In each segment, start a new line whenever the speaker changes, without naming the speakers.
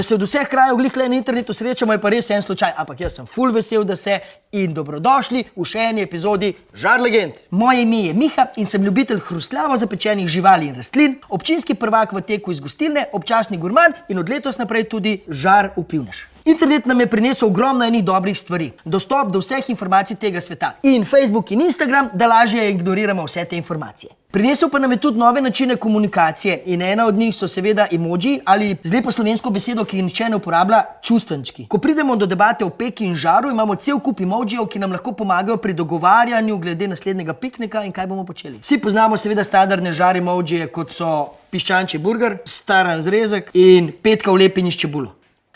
Da se od vseh krajev glih le na internetu srečamo, je pa res en slučaj, ampak jaz sem full vesel, da se in dobrodošli v še eni epizodi Žar legend. Moje ime je Miha in sem ljubitelj hrustljavo zapečenih živali in rastlin, občinski prvak v teku iz gostilne, občasni gurman in od letos naprej tudi žar vplivnež. Internet nam je prinesel ogromno enih dobrih stvari. Dostop do vseh informacij tega sveta. In Facebook in Instagram, da lažje ignoriramo vse te informacije. Prinesel pa nam je tudi nove načine komunikacije in ena od njih so seveda emoji ali z lepo slovensko besedo, ki jih nihče ne uporablja, čustvenčki. Ko pridemo do debate o peki in žaru, imamo cel kup emojijev, ki nam lahko pomagajo pri dogovarjanju glede naslednjega piknika in kaj bomo počeli. Vsi poznamo seveda standardne žar emojije, kot so piščančji burger, staran zrezek in petka v lepini s čebulo.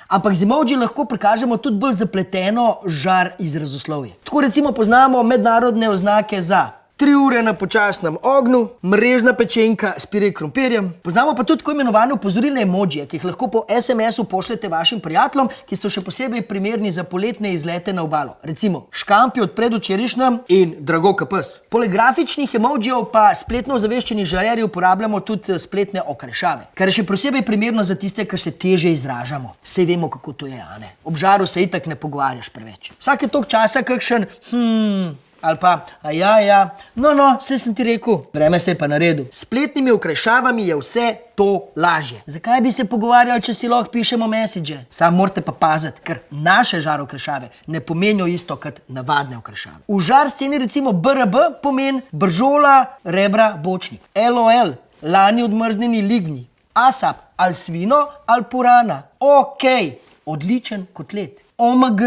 Ampak z emoji lahko prikažemo tudi bolj zapleteno žar izrazoslovje. Tako recimo poznamo mednarodne oznake za tri ure na počasnem ognju, mrežna pečenka s pire krompirjem. Poznamo pa tudi tako imenovane opozorilne emojije, ki jih lahko po SMS-u pošljete vašim prijateljem, ki so še posebej primerni za poletne izlete na obalo. Recimo škampi od predvčerajšnjem in drago kapes. Poleg grafičnih emojijev pa spletno ozaveščeni žarjeri uporabljamo tudi spletne okrešave, kar je še posebej primerno za tiste, ki se teže izražamo. Sej vemo, kako to je, a ne? Ob žaru se itak ne pogovarjaš preveč. Vsake toliko časa kakšen, hmm, ali pa, ja, ja, no, no, vse sem ti rekel, vreme se je pa naredil. S spletnimi okrajšavami je vse to lažje. Zakaj bi se pogovarjali, če si lahko pišemo message? Sam morate pa paziti, ker naše žar okrajšave ne pomenijo isto kot navadne okrajšave. V žar sceni recimo BRB pomeni bržola, rebra, bočnik. LOL, lani odmrznjeni lignji. ASAP, ali svino, ali purana. Ok, odličen kotlet. OMG,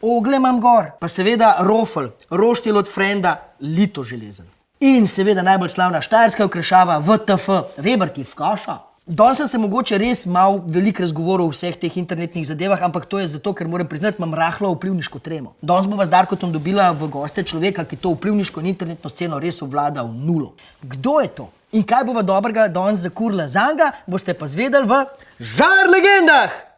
ogle imam gor. Pa seveda rofl, roštilj od frenda, lito železen. In seveda najbolj slavna štajerska okrašava VTF, Weber ti v kaša. Danes sem se mogoče res mal veliko razgovoril o vseh teh internetnih zadevah, ampak to je zato, ker moram priznati, imam rahlo vplivniško tremo. Danes bova z Darkotom dobila v goste človeka, ki to vplivniško in internetno sceno res obvlada v nulo. Kdo je to? In kaj bova dobrega danes zakurila za njega, boste pa zvedeli v Žar legendah!